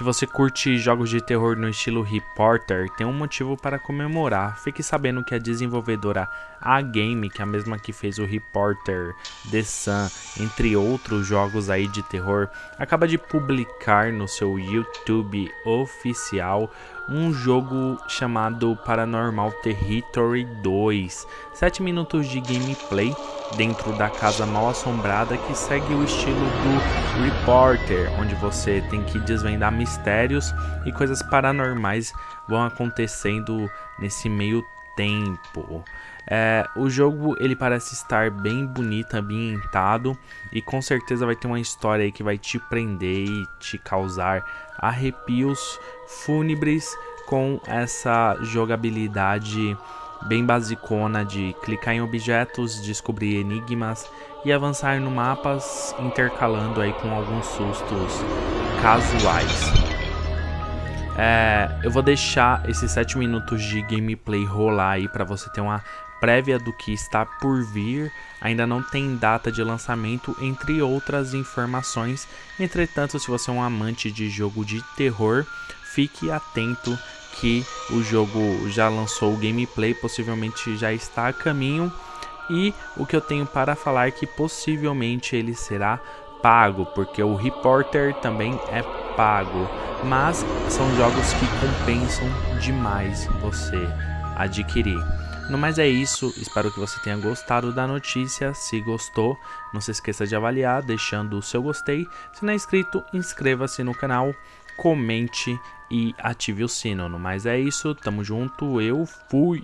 Se você curte jogos de terror no estilo Reporter, tem um motivo para comemorar. Fique sabendo que a desenvolvedora A-Game, que é a mesma que fez o Reporter, The Sun, entre outros jogos aí de terror, acaba de publicar no seu YouTube oficial um jogo chamado Paranormal Territory 2. 7 minutos de gameplay dentro da casa mal assombrada que segue o estilo do Reporter, onde você tem que desvendar mistérios e coisas paranormais vão acontecendo nesse meio tempo. É, o jogo ele parece estar bem bonito, ambientado e com certeza vai ter uma história aí que vai te prender e te causar arrepios fúnebres com essa jogabilidade bem basicona de clicar em objetos, descobrir enigmas e avançar no mapas intercalando aí com alguns sustos casuais. É, eu vou deixar esses 7 minutos de gameplay rolar aí para você ter uma prévia do que está por vir. Ainda não tem data de lançamento, entre outras informações. Entretanto, se você é um amante de jogo de terror, fique atento que o jogo já lançou o gameplay, possivelmente já está a caminho. E o que eu tenho para falar é que possivelmente ele será pago, porque o Reporter também é pago, mas são jogos que compensam demais você adquirir. No mais é isso, espero que você tenha gostado da notícia. Se gostou, não se esqueça de avaliar, deixando o seu gostei. Se não é inscrito, inscreva-se no canal, comente e ative o sino. No mais é isso, tamo junto, eu fui!